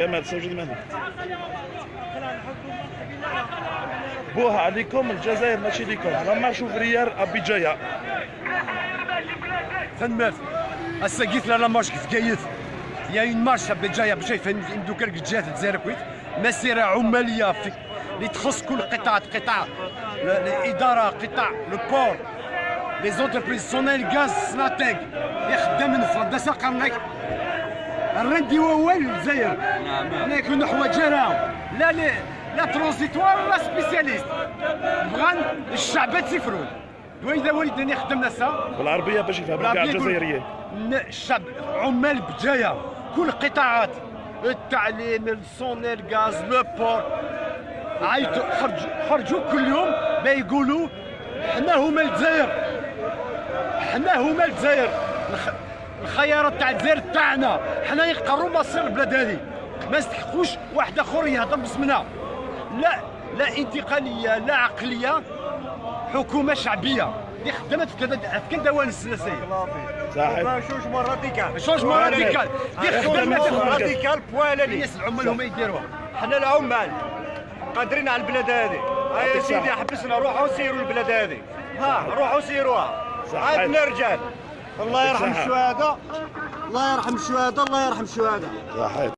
جمال سوجد مهدي بوها عليكم الجزائر ماشي ليكم. لما شوف ريال ابي جاية تنمات هسا قلت لا مارش كيف قايت يا اون مارش جاية باش يفندو كرك جات الجزائر كويت. مسيرة عماليه في اللي تخص كل قطاع قطاع الاداره قطاع لو بور. لي زونتربريز سونيل غاز سناتيك اللي خدام من فرنسا قرنك الرندي هو الجزائر. هنا يكونوا حوايجنا لا لا لا ترونزيتوار ولا سبيسياليست. بغان الشعب تسفرون وإذا ولدني خدمنا سا. بالعربية باش يفهموا كاع الجزائريين. الشعب عمال بجاية. كل القطاعات التعليم الصوني الغاز لو بور عيطوا خرجوا خرجوا كل يوم بيقولوا حنا هما الجزائر. حنا هما الجزائر. الخيارات تاع الجزائر تاعنا. حنا يقروا مصير البلاد هذه. ما يستحقوش واحد آخر يهضر باسمنا. لا لا انتقالية لا عقلية حكومة شعبية. اللي خدمت في كذا في كذا دوان السياسيه صحيح. شونجمون راديكال. شونجمون راديكال. اللي خدمت راديكال بوالالي الناس العمال هما يديروها. حنا العمال قادرين على البلاد هذه. يا سيدي. حبسنا روحوا سيروا البلاد هذه. ها روحوا سيروها. عندنا رجال الله يرحم. الشهداء الله يرحم الشهداء الله يرحم الشهداء